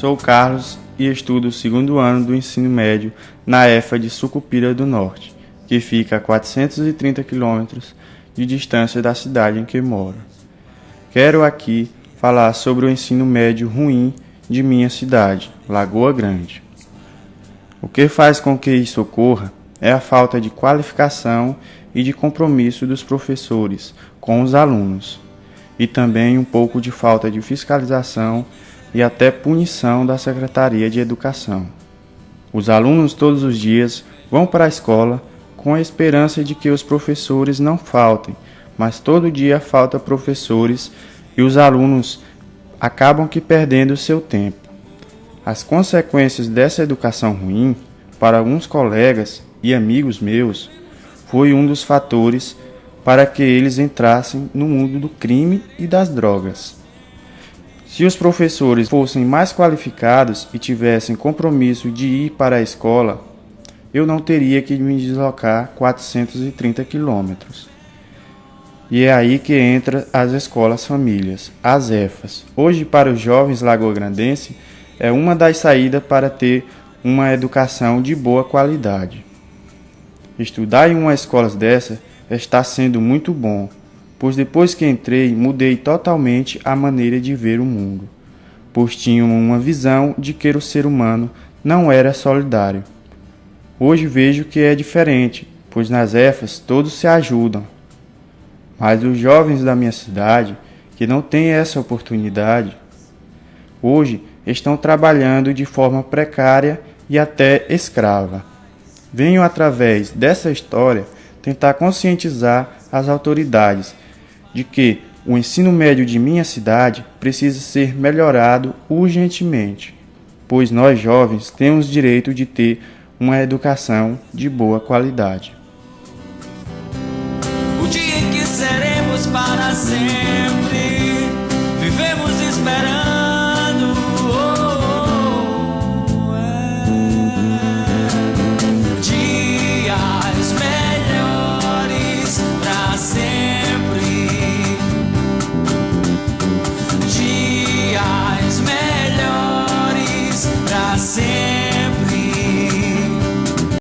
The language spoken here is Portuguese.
Sou Carlos e estudo o segundo ano do ensino médio na EFA de Sucupira do Norte, que fica a 430 quilômetros de distância da cidade em que moro. Quero aqui falar sobre o ensino médio ruim de minha cidade, Lagoa Grande. O que faz com que isso ocorra é a falta de qualificação e de compromisso dos professores com os alunos, e também um pouco de falta de fiscalização e até punição da Secretaria de Educação. Os alunos todos os dias vão para a escola com a esperança de que os professores não faltem, mas todo dia falta professores e os alunos acabam que perdendo seu tempo. As consequências dessa educação ruim, para alguns colegas e amigos meus, foi um dos fatores para que eles entrassem no mundo do crime e das drogas. Se os professores fossem mais qualificados e tivessem compromisso de ir para a escola, eu não teria que me deslocar 430 quilômetros. E é aí que entra as escolas famílias, as EFAs. Hoje, para os jovens lagoagrandenses, é uma das saídas para ter uma educação de boa qualidade. Estudar em uma escola dessa está sendo muito bom, pois depois que entrei mudei totalmente a maneira de ver o mundo, pois tinha uma visão de que o ser humano não era solidário. Hoje vejo que é diferente, pois nas EFAs todos se ajudam, mas os jovens da minha cidade, que não têm essa oportunidade, hoje estão trabalhando de forma precária e até escrava. Venho através dessa história tentar conscientizar as autoridades de que o ensino médio de minha cidade precisa ser melhorado urgentemente, pois nós jovens temos direito de ter uma educação de boa qualidade. para sempre. Vivemos esperando.